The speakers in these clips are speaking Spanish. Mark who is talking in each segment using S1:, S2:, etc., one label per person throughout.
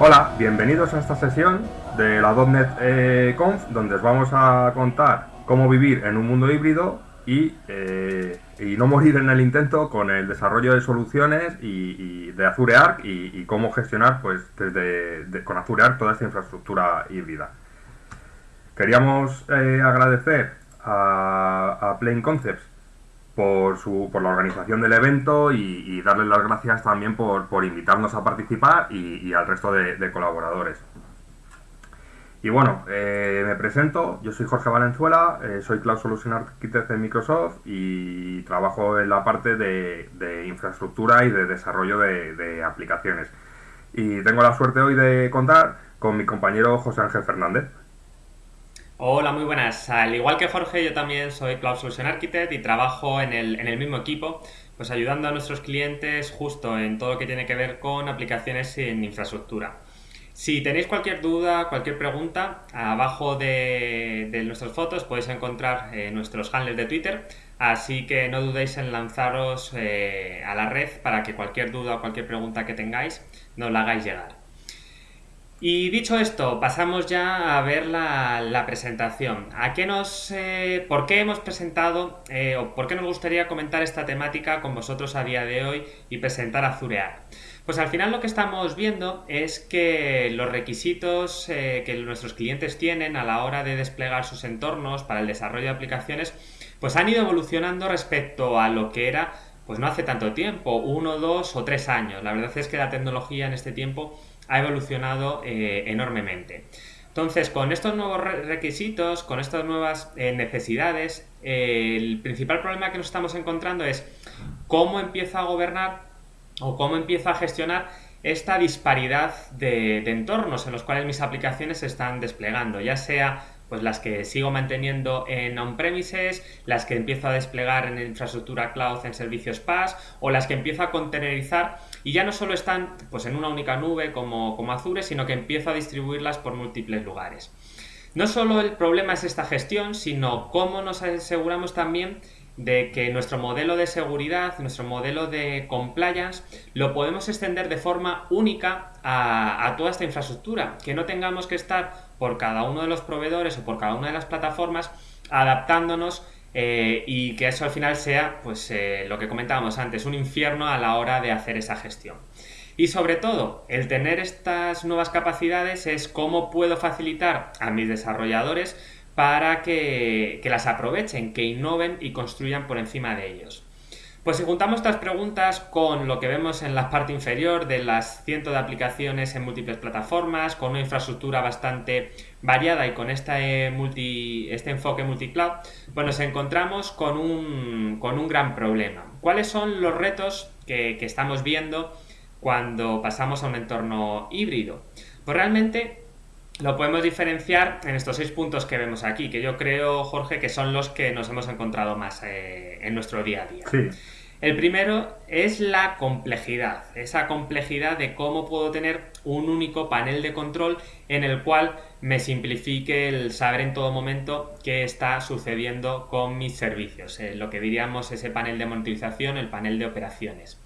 S1: Hola, bienvenidos a esta sesión de la .NET eh, Conf, donde os vamos a contar cómo vivir en un mundo híbrido y, eh, y no morir en el intento con el desarrollo de soluciones y, de Azure Arc y, cómo gestionar pues desde con Azure Arc toda esta infraestructura híbrida. Queríamos eh, agradecer a, a Plain Concepts por, su, por la organización del evento y, darles las gracias también por, por invitarnos a participar y, al resto de, colaboradores. Y bueno, eh, me presento, yo soy Jorge Valenzuela, eh, soy Cloud Solution Architect de Microsoft y trabajo en la parte de, infraestructura y de desarrollo de, de, aplicaciones. Y tengo la suerte hoy de contar con mi compañero José Ángel Fernández.
S2: Hola, muy buenas. Al igual que Jorge, yo también soy Cloud Solution Architect y trabajo en el, en el mismo equipo, pues ayudando a nuestros clientes justo en todo lo que tiene que ver con aplicaciones en infraestructura. Si tenéis cualquier duda, cualquier pregunta, abajo de, nuestras fotos podéis encontrar eh, nuestros handles de Twitter, así que no dudéis en lanzaros eh, a la red para que cualquier duda o cualquier pregunta que tengáis nos la hagáis llegar. Y dicho esto, pasamos ya a ver la, presentación. ¿A qué nos, eh, ¿Por qué hemos presentado eh, o por qué nos gustaría comentar esta temática con vosotros a día de hoy y presentar Azurear? Pues al final lo que estamos viendo es que los requisitos eh, que nuestros clientes tienen a la hora de desplegar sus entornos para el desarrollo de aplicaciones, pues han ido evolucionando respecto a lo que era pues no hace tanto tiempo, uno, dos o tres años. La verdad es que la tecnología en este tiempo ha evolucionado eh, enormemente. Entonces, con estos nuevos requisitos, con estas nuevas eh, necesidades, el principal problema que nos estamos encontrando es cómo empiezo a gobernar o cómo empiezo a gestionar esta disparidad de, de entornos en los cuales mis aplicaciones se están desplegando, ya sea pues las que sigo manteniendo en on-premises, las que empiezo a desplegar en infraestructura cloud en servicios PaaS o las que empiezo a contenerizar y ya no solo están pues en una única nube como, como Azure, sino que empiezo a distribuirlas por múltiples lugares. No solo el problema es esta gestión, sino cómo nos aseguramos también de que nuestro modelo de seguridad, nuestro modelo de compliance, lo podemos extender de forma única a, toda esta infraestructura, que no tengamos que estar por cada uno de los proveedores o por cada una de las plataformas adaptándonos eh, y que eso al final sea, pues eh, lo que comentábamos antes, un infierno a la hora de hacer esa gestión. Y sobre todo, el tener estas nuevas capacidades es cómo puedo facilitar a mis desarrolladores para que, las aprovechen, que innoven y construyan por encima de ellos. Pues si juntamos estas preguntas con lo que vemos en la parte inferior de las cientos de aplicaciones en múltiples plataformas, con una infraestructura bastante variada y con este, multi, este enfoque multicloud, pues nos encontramos con un, gran problema. ¿Cuáles son los retos que, que estamos viendo cuando pasamos a un entorno híbrido? Pues realmente lo podemos diferenciar en estos seis puntos que vemos aquí, que yo creo, Jorge, que son los que nos hemos encontrado más eh, en nuestro día a día. El primero es la complejidad, esa complejidad de cómo puedo tener un único panel de control en el cual me simplifique el saber en todo momento qué está sucediendo con mis servicios, eh, lo que diríamos ese panel de monitorización, el panel de operaciones.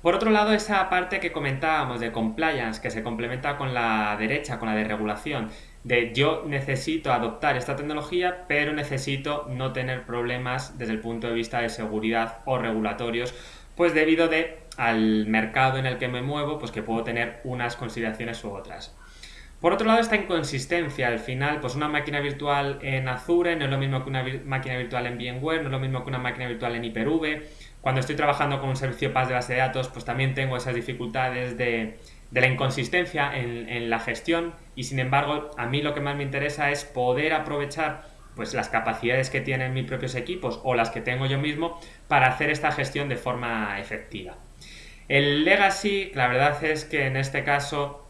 S2: Por otro lado, esa parte que comentábamos de compliance, que se complementa con la derecha, con la de regulación, de yo necesito adoptar esta tecnología, pero necesito no tener problemas desde el punto de vista de seguridad o regulatorios, pues debido de al mercado en el que me muevo, pues que puedo tener unas consideraciones u otras. Por otro lado, esta inconsistencia, al final, pues una máquina virtual en Azure no es lo mismo que una máquina virtual en VMware, no es lo mismo que una máquina virtual en Hyper-V, cuando estoy trabajando con un servicio PaaS de base de datos, pues también tengo esas dificultades de, la inconsistencia en, la gestión y sin embargo a mí lo que más me interesa es poder aprovechar pues las capacidades que tienen mis propios equipos o las que tengo yo mismo para hacer esta gestión de forma efectiva. El legacy, la verdad es que en este caso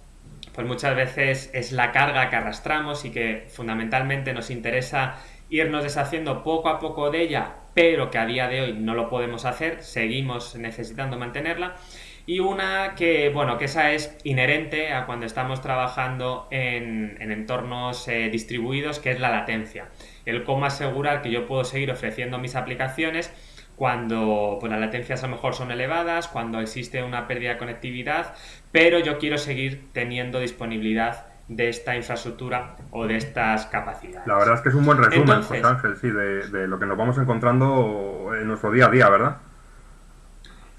S2: pues muchas veces es la carga que arrastramos y que fundamentalmente nos interesa irnos deshaciendo poco a poco de ella pero que a día de hoy no lo podemos hacer, seguimos necesitando mantenerla. Y una que, bueno, que esa es inherente a cuando estamos trabajando en, entornos eh, distribuidos, que es la latencia. El cómo asegurar que yo puedo seguir ofreciendo mis aplicaciones cuando pues, las latencias a lo mejor son elevadas, cuando existe una pérdida de conectividad, pero yo quiero seguir teniendo disponibilidad de esta infraestructura o de estas capacidades.
S1: La verdad es que es un buen resumen, José Ángel, sí, de, lo que nos vamos encontrando en nuestro día a día, ¿verdad?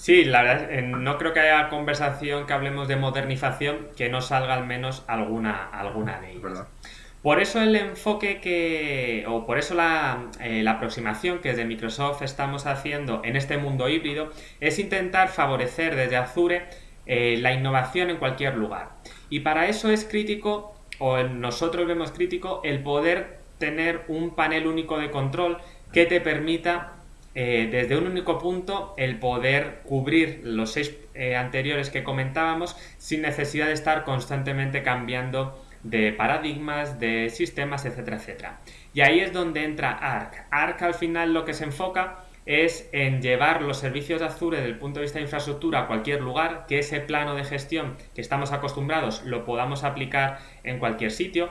S2: Sí, la verdad, eh, no creo que haya conversación que hablemos de modernización que no salga al menos alguna, alguna de ellas. Por eso el enfoque que, o por eso la, eh, la, aproximación que desde Microsoft estamos haciendo en este mundo híbrido es intentar favorecer desde Azure eh, la innovación en cualquier lugar. Y para eso es crítico, o nosotros vemos crítico, el poder tener un panel único de control que te permita eh, desde un único punto el poder cubrir los seis eh, anteriores que comentábamos sin necesidad de estar constantemente cambiando de paradigmas, de sistemas, etcétera, etcétera. Y ahí es donde entra ARC. ARC al final lo que se enfoca es en llevar los servicios de Azure desde el punto de vista de infraestructura a cualquier lugar, que ese plano de gestión que estamos acostumbrados lo podamos aplicar en cualquier sitio.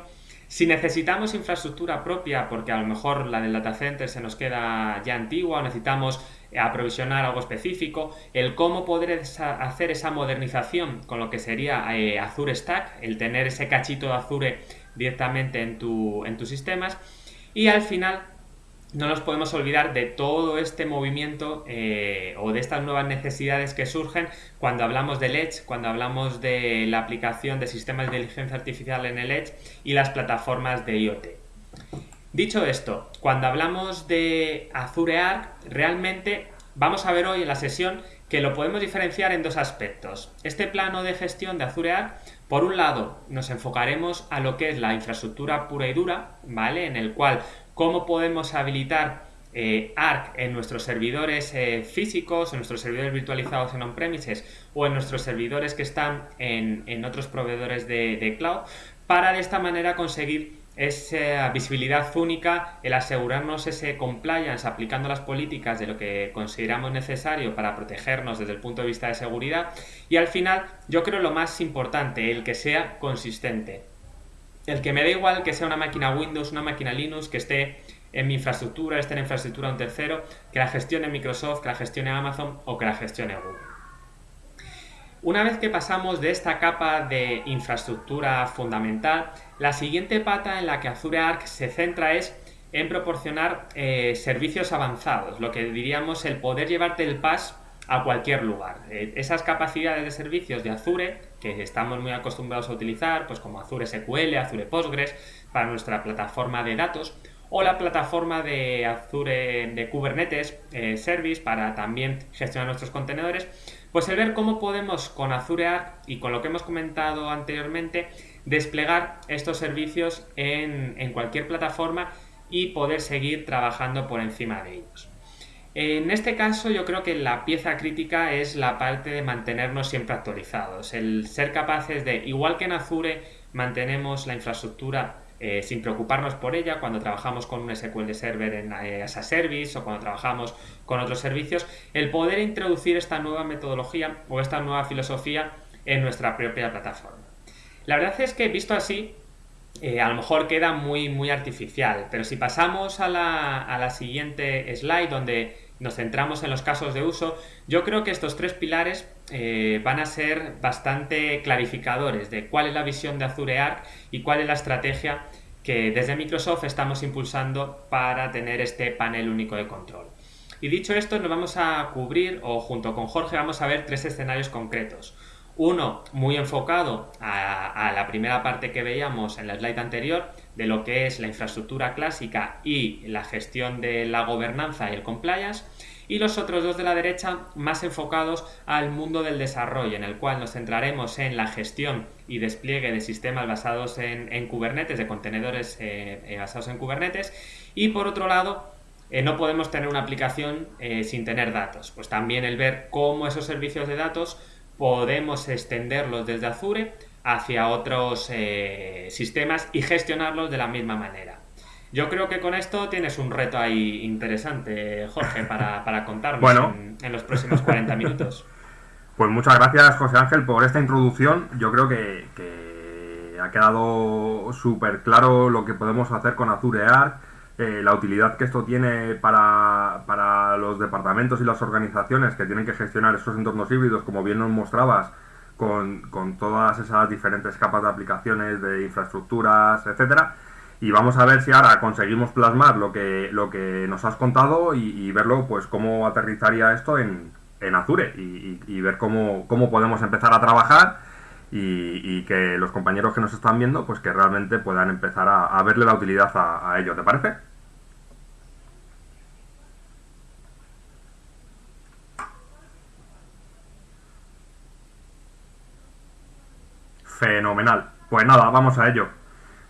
S2: Si necesitamos infraestructura propia, porque a lo mejor la del data center se nos queda ya antigua o necesitamos aprovisionar algo específico, el cómo poder hacer esa modernización con lo que sería eh, Azure Stack, el tener ese cachito de Azure directamente en, tu, en tus sistemas y al final no nos podemos olvidar de todo este movimiento eh, o de estas nuevas necesidades que surgen cuando hablamos del Edge, cuando hablamos de la aplicación de sistemas de inteligencia artificial en el Edge y las plataformas de IoT. Dicho esto, cuando hablamos de Azure Arc, realmente vamos a ver hoy en la sesión que lo podemos diferenciar en dos aspectos. Este plano de gestión de Azure Arc, por un lado, nos enfocaremos a lo que es la infraestructura pura y dura, ¿vale? En el cual cómo podemos habilitar eh, Arc en nuestros servidores eh, físicos, en nuestros servidores virtualizados en on-premises o en nuestros servidores que están en, otros proveedores de, cloud, para de esta manera conseguir esa visibilidad única, el asegurarnos ese compliance aplicando las políticas de lo que consideramos necesario para protegernos desde el punto de vista de seguridad y al final yo creo lo más importante, el que sea consistente el que me da igual que sea una máquina Windows, una máquina Linux, que esté en mi infraestructura, esté en infraestructura de un tercero, que la gestione Microsoft, que la gestione Amazon o que la gestione Google. Una vez que pasamos de esta capa de infraestructura fundamental, la siguiente pata en la que Azure Arc se centra es en proporcionar eh, servicios avanzados, lo que diríamos el poder llevarte el PAS a cualquier lugar. Eh, esas capacidades de servicios de Azure, que estamos muy acostumbrados a utilizar, pues como Azure SQL, Azure Postgres, para nuestra plataforma de datos, o la plataforma de Azure de Kubernetes eh, Service para también gestionar nuestros contenedores, pues el ver cómo podemos con Azure Arc y con lo que hemos comentado anteriormente, desplegar estos servicios en, en cualquier plataforma y poder seguir trabajando por encima de ellos. En este caso yo creo que la pieza crítica es la parte de mantenernos siempre actualizados, el ser capaces de, igual que en Azure, mantenemos la infraestructura eh, sin preocuparnos por ella cuando trabajamos con un SQL Server en eh, as a Service o cuando trabajamos con otros servicios, el poder introducir esta nueva metodología o esta nueva filosofía en nuestra propia plataforma. La verdad es que visto así, eh, a lo mejor queda muy, muy artificial, pero si pasamos a la, a la siguiente slide donde nos centramos en los casos de uso, yo creo que estos tres pilares eh, van a ser bastante clarificadores de cuál es la visión de Azure Arc y cuál es la estrategia que desde Microsoft estamos impulsando para tener este panel único de control. Y dicho esto, nos vamos a cubrir, o junto con Jorge vamos a ver tres escenarios concretos. Uno muy enfocado a, la primera parte que veíamos en la slide anterior, de lo que es la infraestructura clásica y la gestión de la gobernanza y el compliance y los otros dos de la derecha más enfocados al mundo del desarrollo, en el cual nos centraremos en la gestión y despliegue de sistemas basados en, Kubernetes, de contenedores eh, eh, basados en Kubernetes, y por otro lado, eh, no podemos tener una aplicación sin tener datos. Pues también el ver cómo esos servicios de datos podemos extenderlos desde Azure hacia otros eh, sistemas y gestionarlos de la misma manera. Yo creo que con esto tienes un reto ahí interesante, Jorge, para, para contarnos en, los próximos 40 minutos.
S1: Pues muchas gracias, José Ángel, por esta introducción. Yo creo que, que ha quedado súper claro lo que podemos hacer con Azure Arc, eh, la utilidad que esto tiene para, para, los departamentos y las organizaciones que tienen que gestionar esos entornos híbridos, como bien nos mostrabas, con, con todas esas diferentes capas de aplicaciones, de infraestructuras, etcétera. Y vamos a ver si ahora conseguimos plasmar lo que, lo que nos has contado y, verlo, pues cómo aterrizaría esto en, en Azure y, ver cómo, cómo podemos empezar a trabajar y, que los compañeros que nos están viendo, pues que realmente puedan empezar a, verle la utilidad a, a ello. ¿Te parece? Fenomenal. Pues nada, vamos a ello.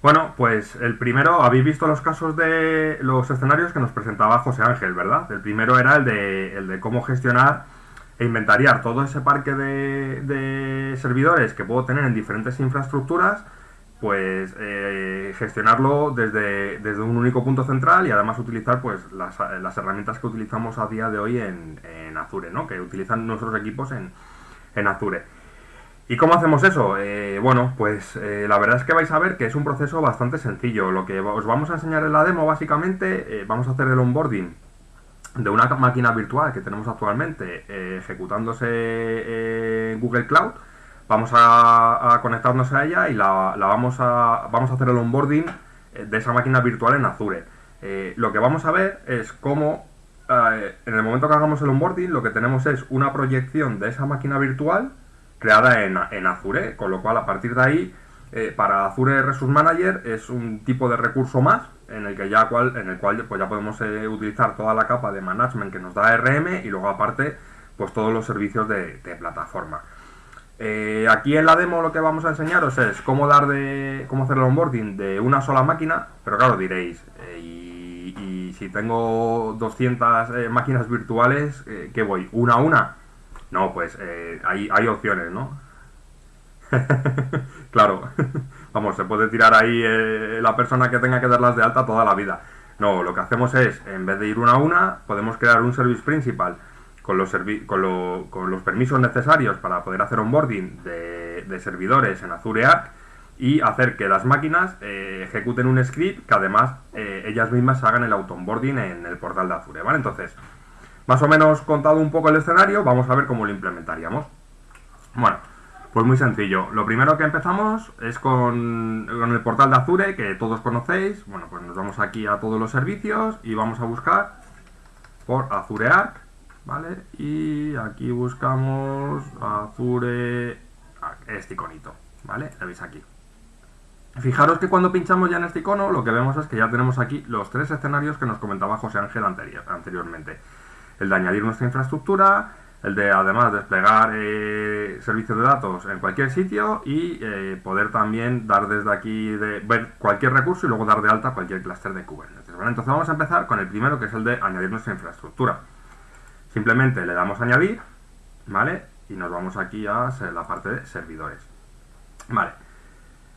S1: Bueno, pues el primero, habéis visto los casos de los escenarios que nos presentaba José Ángel, ¿verdad? El primero era el de, el de cómo gestionar e inventariar todo ese parque de, servidores que puedo tener en diferentes infraestructuras, pues eh, gestionarlo desde, desde, un único punto central y además utilizar pues las, herramientas que utilizamos a día de hoy en, Azure, ¿no? que utilizan nuestros equipos en, en Azure. ¿Y cómo hacemos eso? Eh, bueno, pues eh, la verdad es que vais a ver que es un proceso bastante sencillo. Lo que os vamos a enseñar en la demo, básicamente, vamos a hacer el onboarding de una máquina virtual que tenemos actualmente eh, ejecutándose en Google Cloud, vamos a, conectarnos a ella y la, vamos, a, vamos a hacer el onboarding eh, de esa máquina virtual en Azure. Eh, lo que vamos a ver es cómo en el momento que hagamos el onboarding lo que tenemos es una proyección de esa máquina virtual creada en, en Azure, con lo cual a partir de ahí para Azure Resource Manager es un tipo de recurso más en el que ya cual, en el cual pues ya podemos eh, utilizar toda la capa de management que nos da RM y luego aparte pues todos los servicios de, plataforma. Eh, aquí en la demo lo que vamos a enseñaros es cómo dar de cómo hacer el onboarding de una sola máquina, pero claro diréis, eh, y, si tengo 200 máquinas virtuales, ¿qué voy? ¿Una a una? No, pues hay, hay opciones, ¿no? claro. Vamos, se puede tirar ahí eh, la persona que tenga que darlas de alta toda la vida. No, lo que hacemos es, en vez de ir una a una, podemos crear un service principal con los, con, los permisos necesarios para poder hacer onboarding de, de servidores en Azure Arc y hacer que las máquinas eh, ejecuten un script que además eh, ellas mismas hagan el auto-onboarding en el portal de Azure, ¿vale? Entonces, más o menos contado un poco el escenario, vamos a ver cómo lo implementaríamos. Bueno, pues muy sencillo. Lo primero que empezamos es con, el portal de Azure, que todos conocéis. Bueno, pues nos vamos aquí a todos los servicios y vamos a buscar por Azure Arc, ¿vale? Y aquí buscamos Azure Arc, este iconito, ¿vale? Lo veis aquí. Fijaros que cuando pinchamos ya en este icono, lo que vemos es que ya tenemos aquí los tres escenarios que nos comentaba José Ángel anteriormente. El de añadir nuestra infraestructura, el de además desplegar eh, servicios de datos en cualquier sitio y eh, poder también dar desde aquí, de, ver cualquier recurso y luego dar de alta cualquier clúster de Kubernetes. Entonces vamos a empezar con el primero que es el de añadir nuestra infraestructura. Simplemente le damos a añadir, ¿vale? Y nos vamos aquí a la parte de servidores. Vale.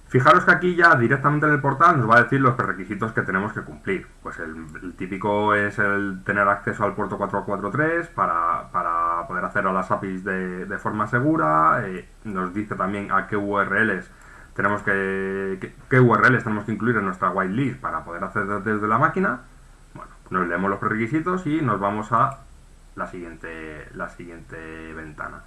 S1: Fijaros que aquí ya directamente en el portal nos va a decir los requisitos que tenemos que cumplir. Pues el, típico es el tener acceso al puerto 443 para, para poder hacer a las APIs de, forma segura. Eh, nos dice también a qué URLs tenemos que, qué URLs tenemos que incluir en nuestra whitelist para poder hacer desde la máquina. Bueno, nos leemos los requisitos y nos vamos a la siguiente, la siguiente ventana.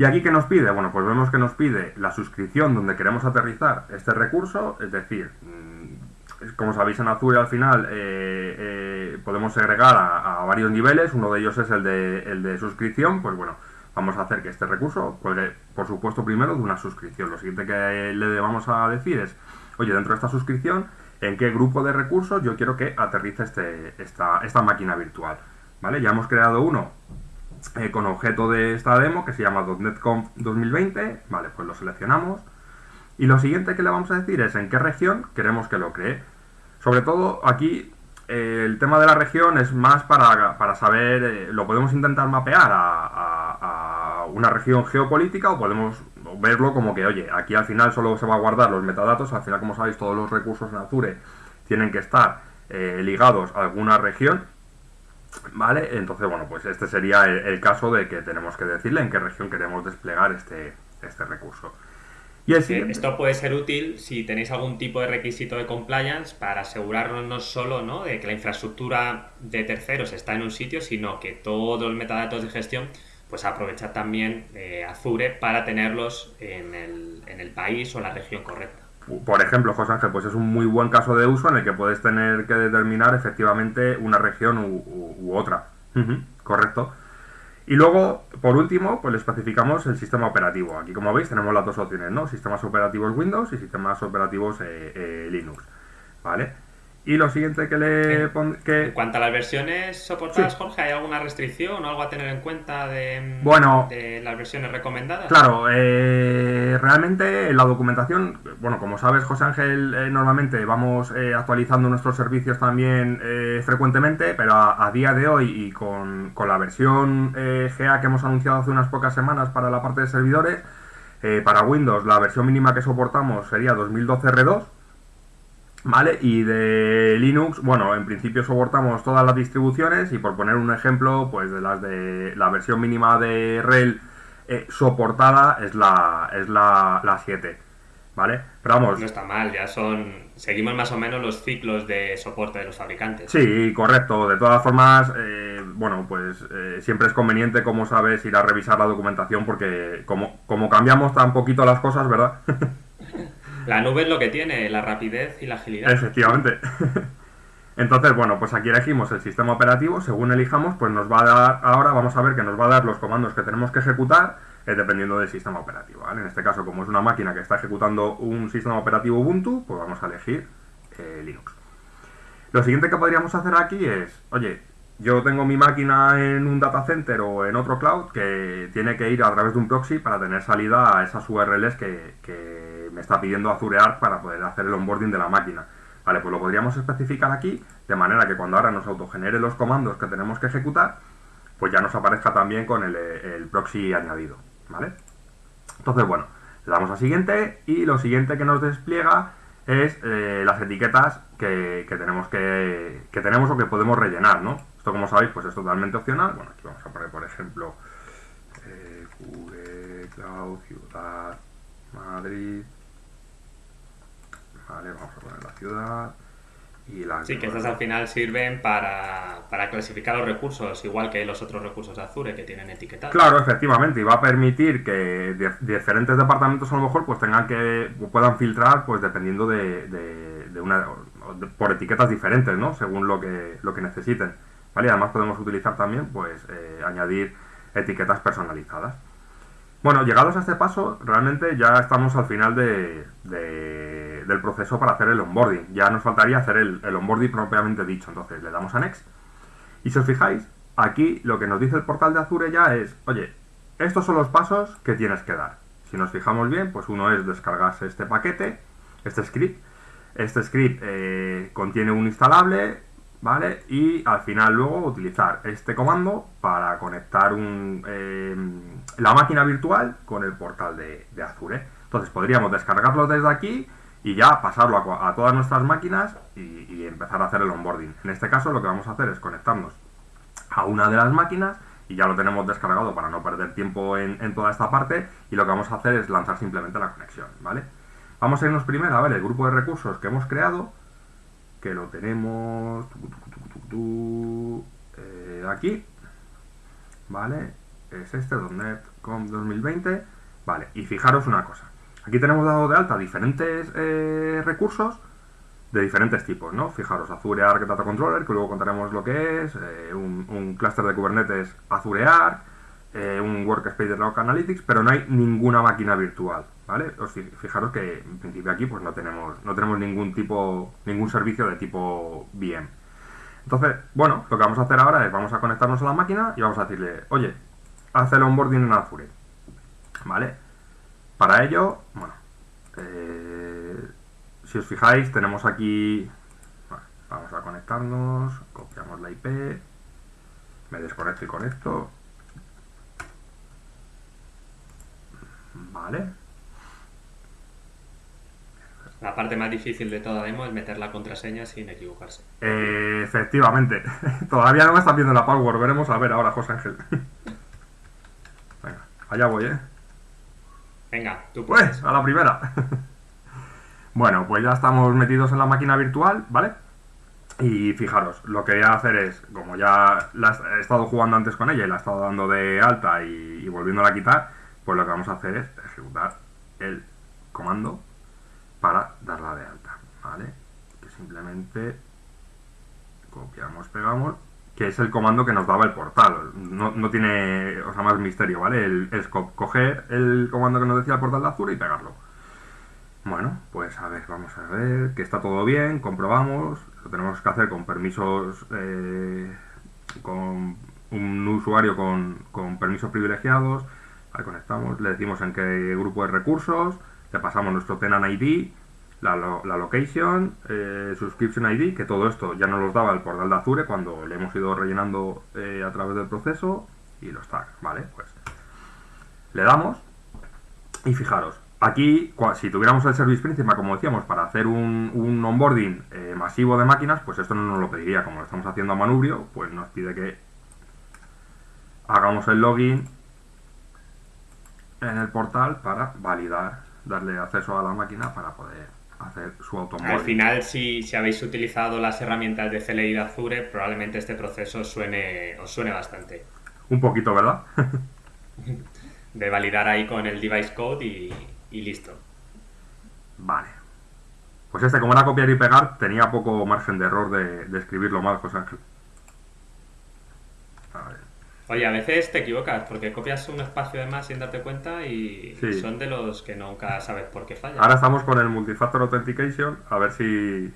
S1: ¿Y aquí qué nos pide? Bueno, pues vemos que nos pide la suscripción donde queremos aterrizar este recurso, es decir, mm, como sabéis en Azure al final eh, eh, podemos agregar a, varios niveles, uno de ellos es el de, el de suscripción, pues bueno, vamos a hacer que este recurso cuelgue, por supuesto, primero de una suscripción. Lo siguiente que le vamos a decir es, oye, dentro de esta suscripción, ¿en qué grupo de recursos yo quiero que aterrice este, esta, esta máquina virtual? ¿Vale? Ya hemos creado uno eh, con objeto de esta demo que se llama .NETConf 2020, vale, pues lo seleccionamos. Y lo siguiente que le vamos a decir es en qué región queremos que lo cree. Sobre todo aquí eh, el tema de la región es más para, saber, eh, lo podemos intentar mapear a, a, una región geopolítica o podemos verlo como que, oye, aquí al final solo se va a guardar los metadatos, al final como sabéis todos los recursos en Azure tienen que estar ligados a alguna región ¿Vale? Entonces, bueno, pues este sería el, caso de que tenemos que decirle en qué región queremos desplegar este, este recurso. Y
S2: Esto puede ser útil si tenéis algún tipo de requisito de compliance para asegurarnos no solo ¿no? de que la infraestructura de terceros está en un sitio, sino que todos los metadatos de gestión pues aprovechar también eh, Azure para tenerlos en el, en el país o la región correcta.
S1: Por ejemplo, José Ángel, pues es un muy buen caso de uso en el que puedes tener que determinar efectivamente una región u, otra. correcto. Y luego, por último, pues le especificamos el sistema operativo. Aquí, como veis, tenemos las dos opciones, ¿no? Sistemas operativos Windows y sistemas operativos eh, eh, Linux, ¿vale? Y lo siguiente que le
S2: que... En cuanto a las versiones soportadas, Jorge, ¿hay alguna restricción o algo a tener en cuenta de,
S1: bueno,
S2: de las versiones recomendadas?
S1: Claro, eh, realmente en la documentación, bueno, como sabes, José Ángel, eh, normalmente vamos eh, actualizando nuestros servicios también frecuentemente, pero a, día de hoy y con, con la versión GA que hemos anunciado hace unas pocas semanas para la parte de servidores, para Windows la versión mínima que soportamos sería 2012 R2 ¿Vale? Y de Linux, bueno, en principio soportamos todas las distribuciones y por poner un ejemplo, pues de las de la versión mínima de RHEL eh, soportada es la, es la, la 7. ¿Vale?
S2: Pero vamos. No está mal, ya son. Seguimos más o menos los ciclos de soporte de los fabricantes.
S1: Sí, correcto. De todas formas, eh, bueno, pues eh, siempre es conveniente, como sabes, ir a revisar la documentación porque como, como cambiamos tan poquito las cosas, ¿verdad?
S2: La nube es lo que tiene, la rapidez y la agilidad.
S1: Efectivamente. Entonces, bueno, pues aquí elegimos el sistema operativo, según elijamos, pues nos va a dar, ahora vamos a ver que nos va a dar los comandos que tenemos que ejecutar eh, dependiendo del sistema operativo, En este caso, como es una máquina que está ejecutando un sistema operativo Ubuntu, pues vamos a elegir eh, Linux. Lo siguiente que podríamos hacer aquí es, oye, yo tengo mi máquina en un data center o en otro cloud que tiene que ir a través de un proxy para tener salida a esas URLs que, está pidiendo Azure Arc para poder hacer el onboarding de la máquina. Vale, pues lo podríamos especificar aquí, de manera que cuando ahora nos autogenere los comandos que tenemos que ejecutar, pues ya nos aparezca también con el, proxy añadido, ¿vale? Entonces, bueno, le damos a siguiente y lo siguiente que nos despliega es eh, las etiquetas que, tenemos que, que tenemos o que podemos rellenar, ¿no? Esto, como sabéis, pues es totalmente opcional. Bueno, aquí vamos a poner, por ejemplo, eh, Cloud, Ciudad, Madrid. Vale, vamos a poner la ciudad.
S2: Y la sí, que estas al final sirven para, clasificar los recursos, igual que los otros recursos de Azure que tienen etiquetados.
S1: Claro, efectivamente, y va a permitir que diferentes departamentos a lo mejor pues tengan que puedan filtrar pues dependiendo de, de, una por etiquetas diferentes, ¿no? Según lo que lo que necesiten. ¿vale? además podemos utilizar también, pues, eh, añadir etiquetas personalizadas. Bueno, llegados a este paso, realmente ya estamos al final de, del proceso para hacer el onboarding. Ya nos faltaría hacer el, el, onboarding propiamente dicho. Entonces le damos a Next. Y si os fijáis, aquí lo que nos dice el portal de Azure ya es, oye, estos son los pasos que tienes que dar. Si nos fijamos bien, pues uno es descargarse este paquete, este script. Este script eh, contiene un instalable, ¿vale? Y al final luego utilizar este comando para conectar un, eh, la máquina virtual con el portal de, Azure. Entonces podríamos descargarlo desde aquí y ya pasarlo a, todas nuestras máquinas y, empezar a hacer el onboarding. En este caso lo que vamos a hacer es conectarnos a una de las máquinas y ya lo tenemos descargado para no perder tiempo en, en, toda esta parte y lo que vamos a hacer es lanzar simplemente la conexión, ¿vale? Vamos a irnos primero a ver el grupo de recursos que hemos creado que lo tenemos eh, aquí, ¿vale? Es este, .NET.com 2020, ¿vale? Y fijaros una cosa, aquí tenemos dado de alta diferentes eh, recursos de diferentes tipos, ¿no? Fijaros, Azure Arc Data Controller, que luego contaremos lo que es, eh, un, un clúster de Kubernetes Azure Arc, eh, un workspace de Log Analytics, pero no hay ninguna máquina virtual, ¿vale? Os fijaros que en principio aquí pues no tenemos, no tenemos ningún tipo, ningún servicio de tipo VM. Entonces, bueno, lo que vamos a hacer ahora es vamos a conectarnos a la máquina y vamos a decirle, oye, haz el onboarding en Azure, ¿vale? Para ello, bueno, eh, si os fijáis, tenemos aquí, vamos a conectarnos, copiamos la IP, me desconecto y conecto, Vale.
S2: La parte más difícil de toda demo es meter la contraseña sin equivocarse.
S1: Eh, efectivamente. Todavía no me están viendo la password. Veremos a ver ahora, José Ángel. Venga, allá voy, ¿eh?
S2: Venga, tú
S1: Pues, a la primera. bueno, pues ya estamos metidos en la máquina virtual, ¿vale? Y fijaros, lo que voy a hacer es, como ya he estado jugando antes con ella y la he estado dando de alta y, y volviéndola a quitar, pues lo que vamos a hacer es ejecutar el comando para darla de alta, ¿vale? Que simplemente copiamos, pegamos, que es el comando que nos daba el portal. No, tiene, o sea, más misterio, ¿vale? El, coger el comando que nos decía el portal de Azure y pegarlo. Bueno, pues a ver, vamos a ver que está todo bien, comprobamos, lo tenemos que hacer con permisos, eh, con un usuario con, con permisos privilegiados, ahí conectamos, le decimos en qué grupo de recursos, le pasamos nuestro tenant ID, la, la location, eh, subscription ID, que todo esto ya nos los daba el portal de Azure cuando le hemos ido rellenando eh, a través del proceso y los tags, ¿vale? Pues le damos y fijaros, aquí si tuviéramos el service principal, como decíamos, para hacer un, un onboarding eh, masivo de máquinas, pues esto no nos lo pediría, como lo estamos haciendo a manubrio, pues nos pide que hagamos el login en el portal para validar, darle acceso a la máquina para poder hacer su automóvil.
S2: Al final, si, si, habéis utilizado las herramientas de CLI de Azure, probablemente este proceso suene, os suene bastante.
S1: Un poquito, ¿verdad?
S2: de validar ahí con el device code y, listo.
S1: Vale. Pues este, como era copiar y pegar, tenía poco margen de error de, de escribirlo mal, José Ángel.
S2: A ver. Oye, a veces te equivocas porque copias un espacio de más sin darte cuenta y son de los que nunca sabes por qué falla.
S1: Ahora estamos con el Multifactor Authentication, a ver si...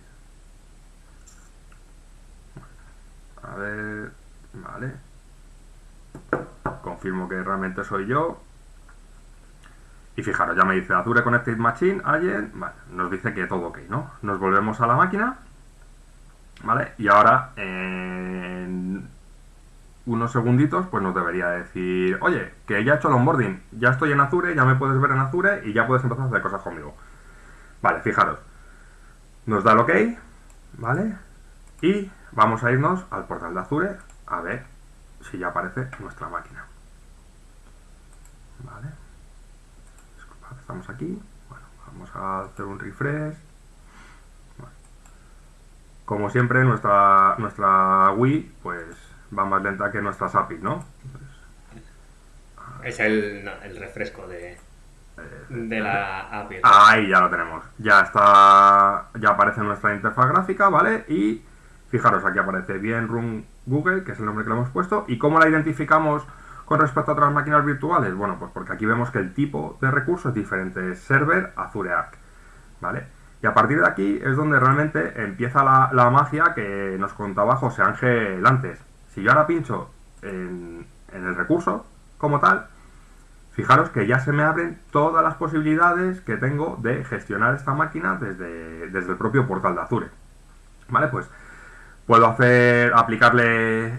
S1: A ver... Vale. Confirmo que realmente soy yo. Y fijaros, ya me dice Azure Connected Machine, Allen, vale, nos dice que todo ok, ¿no? Nos volvemos a la máquina, ¿vale? Y ahora, en unos segunditos, pues nos debería decir, oye, que ya he hecho el onboarding, ya estoy en Azure, ya me puedes ver en Azure y ya puedes empezar a hacer cosas conmigo. Vale, fijaros. Nos da el ok, ¿vale? Y vamos a irnos al portal de Azure a ver si ya aparece nuestra máquina. Vale. estamos aquí. Bueno, vamos a hacer un refresh. Como siempre, nuestra, nuestra Wii, pues va más lenta que nuestras APIs, ¿no?
S2: es el, refresco de, de la API.
S1: Ahí ya lo tenemos. Ya está, ya aparece nuestra interfaz gráfica, ¿vale? Y fijaros, aquí aparece bien Room Google, que es el nombre que le hemos puesto. ¿Y cómo la identificamos con respecto a otras máquinas virtuales? Bueno, pues porque aquí vemos que el tipo de recurso es diferente. Es server Azure Arc, ¿vale? Y a partir de aquí es donde realmente empieza la, la magia que nos contaba José Ángel antes. Si yo ahora pincho en, el recurso como tal, fijaros que ya se me abren todas las posibilidades que tengo de gestionar esta máquina desde, desde el propio portal de Azure. ¿Vale? Pues puedo hacer, aplicarle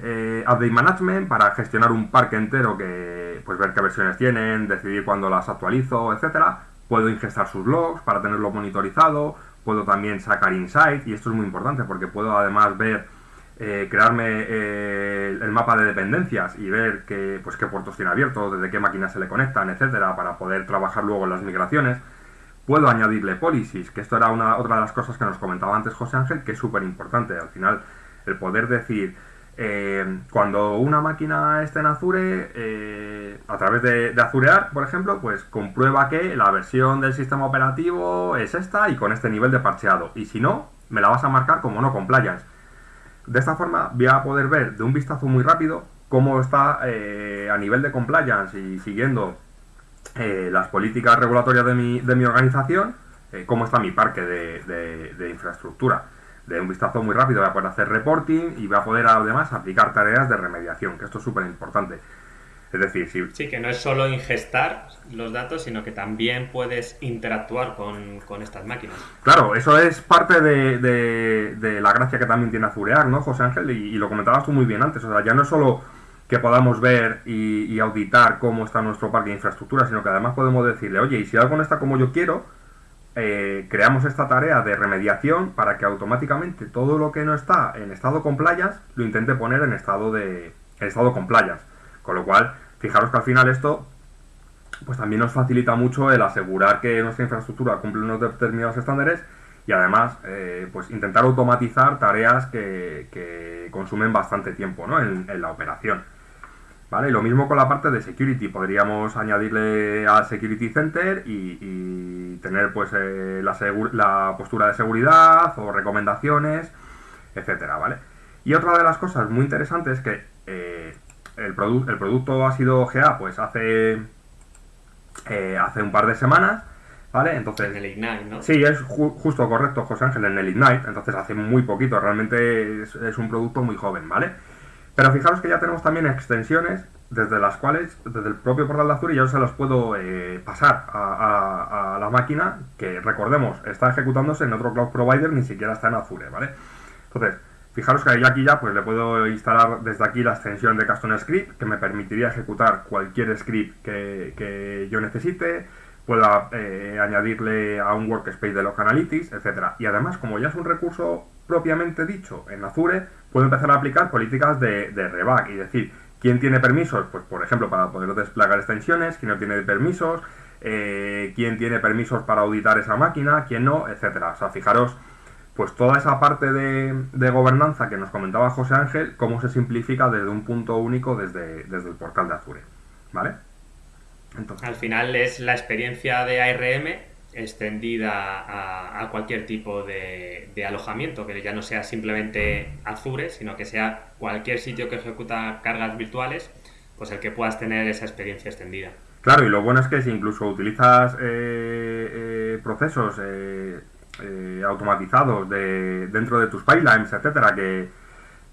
S1: eh, Update Management para gestionar un parque entero que, pues ver qué versiones tienen, decidir cuándo las actualizo, etcétera. Puedo ingestar sus logs para tenerlo monitorizado, puedo también sacar insight, y esto es muy importante porque puedo además ver eh, crearme eh, el mapa de dependencias y ver qué, pues, qué puertos tiene abiertos, desde qué máquinas se le conectan, etcétera, para poder trabajar luego en las migraciones. Puedo añadirle policies, que esto era una, otra de las cosas que nos comentaba antes José Ángel, que es súper importante. Al final, el poder decir, eh, cuando una máquina esté en Azure, a través de, de Azurear, por ejemplo, pues comprueba que la versión del sistema operativo es esta y con este nivel de parcheado. Y si no, me la vas a marcar como no compliance de esta forma voy a poder ver de un vistazo muy rápido cómo está eh, a nivel de compliance y siguiendo eh, las políticas regulatorias de mi, de mi organización, eh, cómo está mi parque de, de, infraestructura. De un vistazo muy rápido voy a poder hacer reporting y voy a poder además aplicar tareas de remediación, que esto es súper importante. Es decir, si...
S2: Sí, que no es solo ingestar los datos, sino que también puedes interactuar con, estas máquinas.
S1: Claro, eso es parte de, la gracia que también tiene Azurear, ¿no, José Ángel? Y, lo comentabas tú muy bien antes. O sea, ya no es solo que podamos ver y, auditar cómo está nuestro parque de infraestructura, sino que además podemos decirle, oye, y si algo no está como yo quiero, eh, creamos esta tarea de remediación para que automáticamente todo lo que no está en estado compliance lo intente poner en estado de en estado compliance. Con lo cual, fijaros que al final esto pues también nos facilita mucho el asegurar que nuestra infraestructura cumple unos determinados estándares y además eh, pues intentar automatizar tareas que, consumen bastante tiempo en, la operación. ¿Vale? Y lo mismo con la parte de security, podríamos añadirle al Security Center y, tener pues eh, la, la, postura de seguridad o recomendaciones, etcétera, ¿vale? Y otra de las cosas muy interesantes es que eh, el, el producto ha sido GA pues hace, hace un par de semanas ¿Vale? Entonces.
S2: En el Ignite, ¿no?
S1: Sí, es justo correcto, José Ángel, en el Ignite. Entonces hace muy poquito, realmente es, un producto muy joven, ¿vale? Pero fijaros que ya tenemos también extensiones desde las cuales, desde el propio portal de Azure, yo se las puedo eh, pasar a, la máquina que, recordemos, está ejecutándose en otro cloud provider, ni siquiera está en Azure, ¿vale? Entonces, fijaros que yo aquí ya pues le puedo instalar desde aquí la extensión de Custom Script que me permitiría ejecutar cualquier script que, que yo necesite pueda eh, añadirle a un workspace de Log Analytics, etcétera. Y además, como ya es un recurso propiamente dicho en Azure, puedo empezar a aplicar políticas de, de reback y decir quién tiene permisos, pues por ejemplo, para poder desplegar extensiones, quién no tiene permisos, eh, quién tiene permisos para auditar esa máquina, quién no, etcétera. O sea, fijaros, pues toda esa parte de, de, gobernanza que nos comentaba José Ángel, cómo se simplifica desde un punto único desde, desde el portal de Azure. ¿Vale?
S2: Al final es la experiencia de ARM extendida a, cualquier tipo de, alojamiento, que ya no sea simplemente Azure, sino que sea cualquier sitio que ejecuta cargas virtuales, pues el que puedas tener esa experiencia extendida.
S1: Claro, y lo bueno es que si incluso utilizas eh, eh, procesos eh, automatizados de, dentro de tus pipelines, etcétera, que,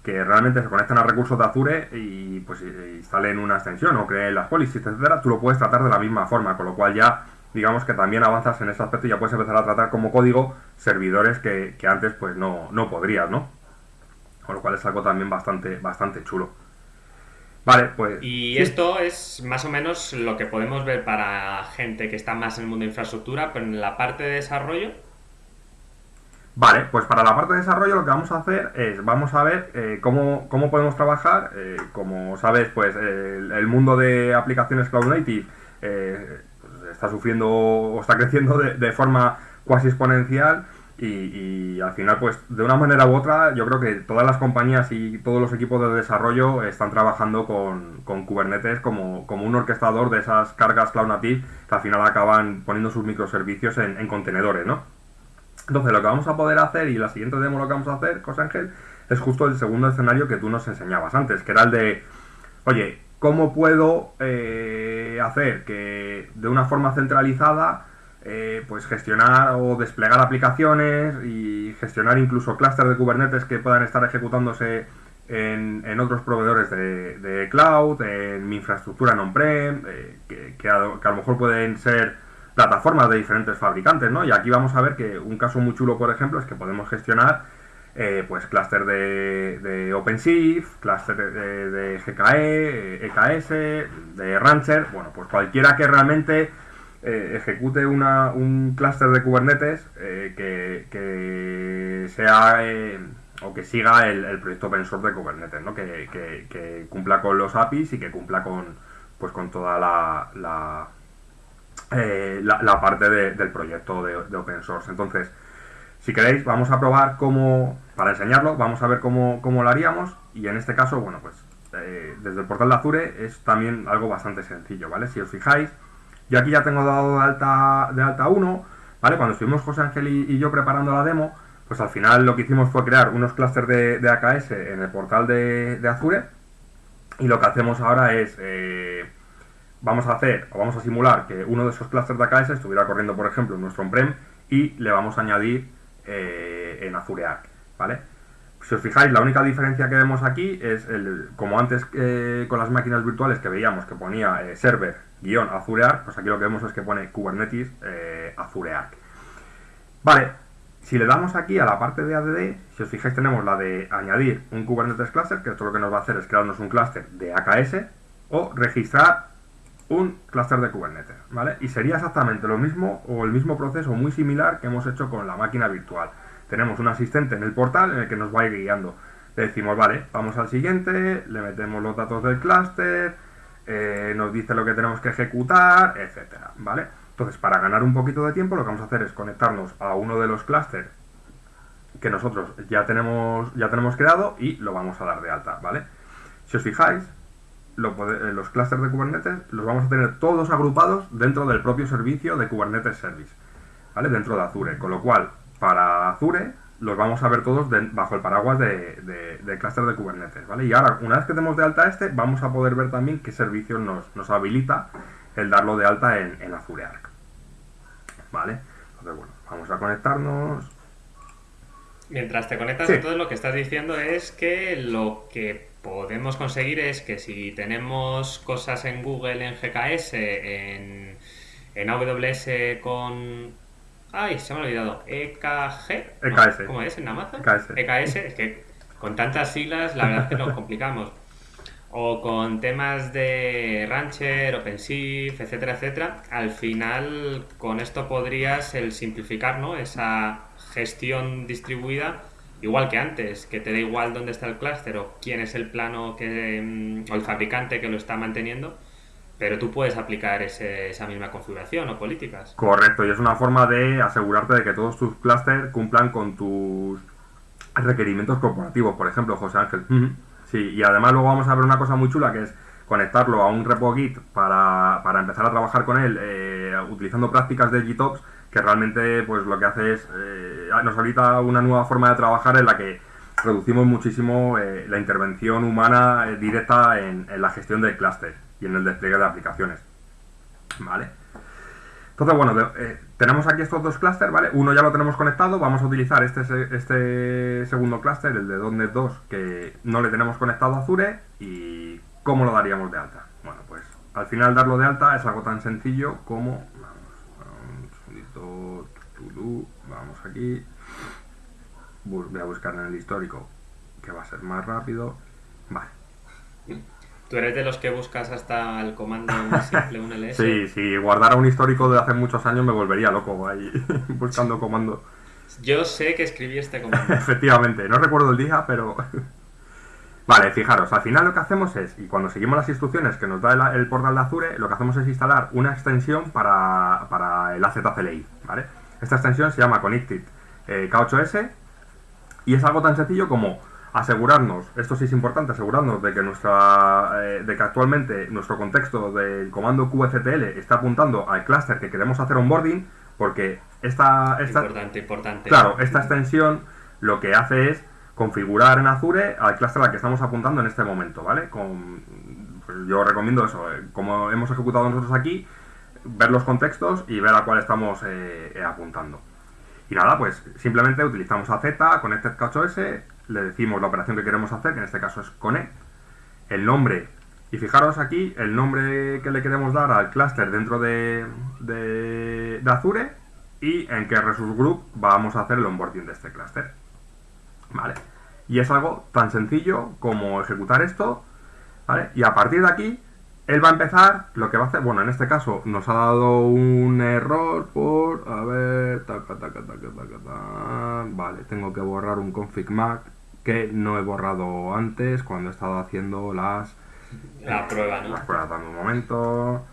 S1: que realmente se conectan a recursos de Azure y pues instalen una extensión o creen las policies, etcétera, tú lo puedes tratar de la misma forma, con lo cual ya digamos que también avanzas en ese aspecto y ya puedes empezar a tratar como código servidores que, antes pues no, no podrías, ¿no? Con lo cual es algo también bastante, bastante chulo. Vale, pues.
S2: Y esto es más o menos lo que podemos ver para gente que está más en el mundo de infraestructura, pero en la parte de desarrollo,
S1: Vale, pues para la parte de desarrollo lo que vamos a hacer es, vamos a ver eh, cómo, podemos trabajar. Eh, como sabes, pues el, mundo de aplicaciones Cloud Native eh, pues, está sufriendo o está creciendo de, forma cuasi exponencial y, al final, pues de una manera u otra, yo creo que todas las compañías y todos los equipos de desarrollo están trabajando con, Kubernetes como, un orquestador de esas cargas Cloud Native que al final acaban poniendo sus microservicios en contenedores, ¿no? Entonces lo que vamos a poder hacer y la siguiente demo lo que vamos a hacer, José Ángel, es justo el segundo escenario que tú nos enseñabas antes, que era el de, oye, ¿cómo puedo eh, hacer que de una forma centralizada eh, pues gestionar o desplegar aplicaciones y gestionar incluso clústeres de Kubernetes que puedan estar ejecutándose en, otros proveedores de, cloud, en mi infraestructura en on-prem, eh, que, a, que a lo mejor pueden ser plataformas de diferentes fabricantes, ¿no? Y aquí vamos a ver que un caso muy chulo, por ejemplo, es que podemos gestionar eh, pues clúster de, de OpenShift, clúster de, GKE, EKS, de Rancher, bueno, pues cualquiera que realmente eh, ejecute una, un clúster de Kubernetes eh, que, sea o que siga el, proyecto open source de Kubernetes, ¿no? Que, cumpla con los APIs y que cumpla con pues con toda la eh, la, parte del proyecto de, open source. Entonces, si queréis, vamos a probar cómo, para enseñarlo, vamos a ver cómo, lo haríamos. Y en este caso, bueno, pues eh, desde el portal de Azure es también algo bastante sencillo, ¿vale? Si os fijáis, yo aquí ya tengo dado de alta, de alta 1, ¿vale? Cuando estuvimos José Ángel y, yo preparando la demo, pues al final lo que hicimos fue crear unos clústeres de, AKS en el portal de, Azure. Y lo que hacemos ahora es... Eh, vamos a hacer o vamos a simular que uno de esos clusters de AKS estuviera corriendo, por ejemplo, en nuestro on-prem y le vamos a añadir eh, en Azure Arc, ¿vale? Si os fijáis, la única diferencia que vemos aquí es, el, como antes eh, con las máquinas virtuales que veíamos que ponía eh, server-azure Arc, pues aquí lo que vemos es que pone Kubernetes Azure Arc. Vale, si le damos aquí a la parte de ADD, si os fijáis tenemos la de añadir un Kubernetes cluster, que esto lo que nos va a hacer es crearnos un cluster de AKS, o registrar un clúster de Kubernetes, ¿vale? Y sería exactamente lo mismo o el mismo proceso muy similar que hemos hecho con la máquina virtual. Tenemos un asistente en el portal en el que nos va guiando. Le decimos, vale, vamos al siguiente, le metemos los datos del clúster, eh, nos dice lo que tenemos que ejecutar, etcétera, ¿vale? Entonces, para ganar un poquito de tiempo, lo que vamos a hacer es conectarnos a uno de los clústeres que nosotros ya tenemos, ya tenemos creado y lo vamos a dar de alta, ¿vale? Si os fijáis, eh, los clústeres de Kubernetes los vamos a tener todos agrupados dentro del propio servicio de Kubernetes Service, ¿vale? Dentro de Azure, con lo cual, para Azure los vamos a ver todos bajo el paraguas de, de, clúster de Kubernetes, ¿vale? Y ahora, una vez que demos de alta este, vamos a poder ver también qué servicio nos, habilita el darlo de alta en, Azure Arc, ¿vale? Entonces, bueno, vamos a conectarnos.
S2: Mientras te conectas, entonces lo que estás diciendo es que lo que podemos conseguir es que si tenemos cosas en Google, en GKS, en, en AWS con... Ay, se me ha olvidado. EKG.
S1: EKS.
S2: ¿Cómo es en Amazon?
S1: EKS.
S2: EKS, es que con tantas siglas la verdad es que nos complicamos. O con temas de Rancher, OpenShift, etcétera, etcétera. Al final, con esto podrías el simplificar ¿no? esa gestión distribuida igual que antes, que te da igual dónde está el clúster o quién es el plano que, mm, o el fabricante que lo está manteniendo, pero tú puedes aplicar esa misma configuración o políticas.
S1: Correcto, y es una forma de asegurarte de que todos tus clústeres cumplan con tus requerimientos corporativos, por ejemplo, José Ángel. Sí, y además luego vamos a ver una cosa muy chula que es conectarlo a un repo Git para, para empezar a trabajar con él eh, utilizando prácticas de GitOps que realmente pues lo que hace es eh, nos habilita una nueva forma de trabajar en la que reducimos muchísimo eh, la intervención humana eh, directa en, la gestión del clúster y en el despliegue de aplicaciones. ¿Vale? Entonces, bueno, tenemos aquí estos dos clústeres, ¿vale? Uno ya lo tenemos conectado, vamos a utilizar este, este segundo clúster, el de .NET 2, que no le tenemos conectado a Azure, y ¿cómo lo daríamos de alta? Bueno, pues al final darlo de alta es algo tan sencillo como vamos aquí, voy a buscar en el histórico que va a ser más rápido, vale.
S2: ¿Tú eres de los que buscas hasta el comando más simple, un ls?
S1: sí, si guardara un histórico de hace muchos años me volvería loco ahí buscando comando.
S2: Yo sé que escribí este comando.
S1: Efectivamente, no recuerdo el día, pero... Vale, fijaros, al final lo que hacemos es, y cuando seguimos las instrucciones que nos da el, portal de Azure, lo que hacemos es instalar una extensión para, para el AZCLI, ¿vale? Esta extensión se llama Connected eh, K8S y es algo tan sencillo como asegurarnos, esto sí es importante, asegurarnos de que nuestra eh, de que actualmente nuestro contexto del comando QFTL está apuntando al clúster que queremos hacer onboarding, porque esta, esta
S2: importante, importante.
S1: Claro, esta extensión lo que hace es configurar en Azure al clúster al que estamos apuntando en este momento, ¿vale? Pues yo recomiendo eso, eh, como hemos ejecutado nosotros aquí, ver los contextos y ver a cuál estamos eh, eh, apuntando. Y nada, pues simplemente utilizamos a Z, Connected K8S, le decimos la operación que queremos hacer, que en este caso es connect, el nombre, y fijaros aquí el nombre que le queremos dar al clúster dentro de, de, Azure y en qué resource group vamos a hacer el onboarding de este clúster. ¿Vale? Y es algo tan sencillo como ejecutar esto, ¿vale? Y a partir de aquí él va a empezar, lo que va a hacer, bueno, en este caso nos ha dado un error por, a ver, taca, taca, taca, taca, vale, tengo que borrar un config mac que no he borrado antes cuando he estado haciendo las...
S2: La prueba, ¿no?
S1: Las pruebas, dame un momento.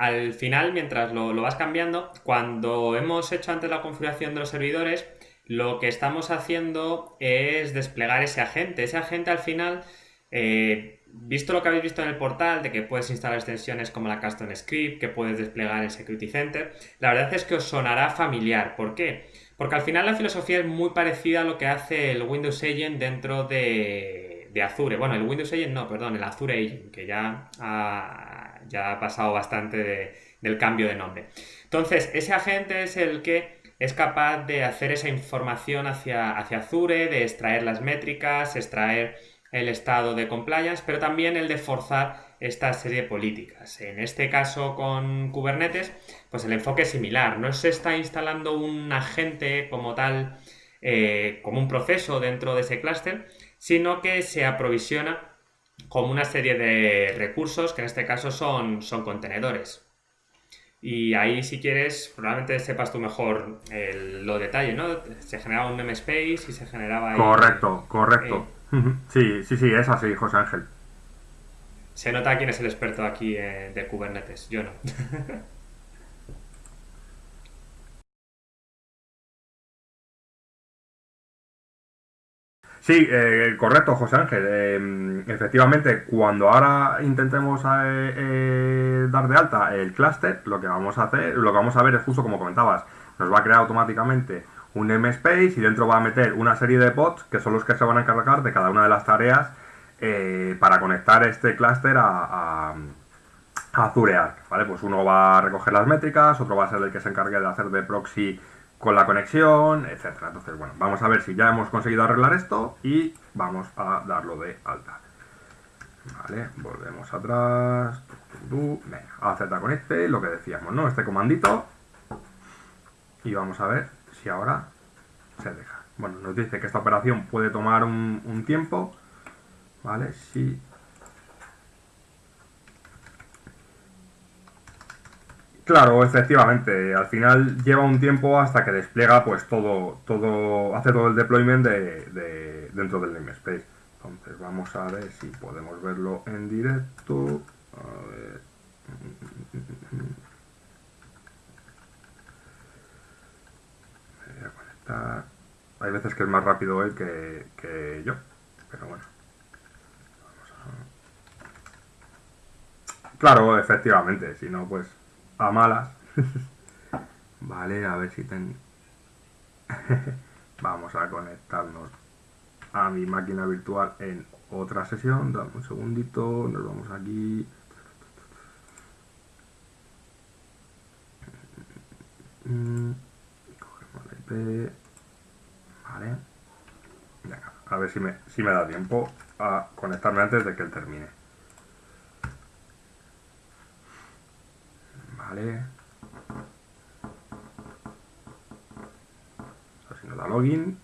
S2: Al final, mientras lo, lo vas cambiando, cuando hemos hecho antes la configuración de los servidores, lo que estamos haciendo es desplegar ese agente. Ese agente al final, eh, visto lo que habéis visto en el portal, de que puedes instalar extensiones como la Custom Script, que puedes desplegar en Security Center, la verdad es que os sonará familiar. ¿Por qué? Porque al final la filosofía es muy parecida a lo que hace el Windows Agent dentro de, Azure. Bueno, el Windows Agent no, perdón, el Azure Agent, que ya ya ha pasado bastante del cambio de nombre. Entonces, ese agente es el que es capaz de hacer esa información hacia, hacia Azure, de extraer las métricas, extraer el estado de compliance, pero también el de forzar esta serie de políticas. En este caso con Kubernetes, pues el enfoque es similar. No se está instalando un agente como tal, eh, como un proceso dentro de ese clúster, sino que se aprovisiona como una serie de recursos que en este caso son, son contenedores. Y ahí, si quieres, probablemente sepas tú mejor el, los detalles, ¿no? Se generaba un namespace y se generaba ahí...
S1: Correcto, correcto. Sí, sí, sí, es así, José Ángel.
S2: Se nota quién es el experto aquí eh, de Kubernetes, yo no.
S1: Sí, eh, correcto, José Ángel. Eh, efectivamente, cuando ahora intentemos eh, dar de alta el clúster, lo que vamos a hacer, lo que vamos a ver es justo como comentabas, nos va a crear automáticamente un MSpace y dentro va a meter una serie de pods que son los que se van a encargar de cada una de las tareas para conectar este clúster a, a, Azure Arc, ¿vale? Pues uno va a recoger las métricas, otro va a ser el que se encargue de hacer de proxy con la conexión, etcétera. Entonces, bueno, vamos a ver si ya hemos conseguido arreglar esto y vamos a darlo de alta. Vale, volvemos atrás. Venga, a Z con este, lo que decíamos, ¿no? Este comandito. Y vamos a ver si ahora se deja. Bueno, nos dice que esta operación puede tomar un, un tiempo. ¿Vale? Si Claro, efectivamente. Al final lleva un tiempo hasta que despliega pues todo, todo, hace todo el deployment de, dentro del namespace. Entonces vamos a ver si podemos verlo en directo. A ver. Voy a conectar. Hay veces que es más rápido él que, que yo, pero bueno. Vamos a... Claro, efectivamente, si no, pues a malas. vale, a ver si ten... Vamos a conectarnos a mi máquina virtual en otra sesión. Dame un segundito, nos vamos aquí. Cogemos la IP. Vale. a ver si me, si me da tiempo a conectarme antes de que él termine. Vale. Así nos da login.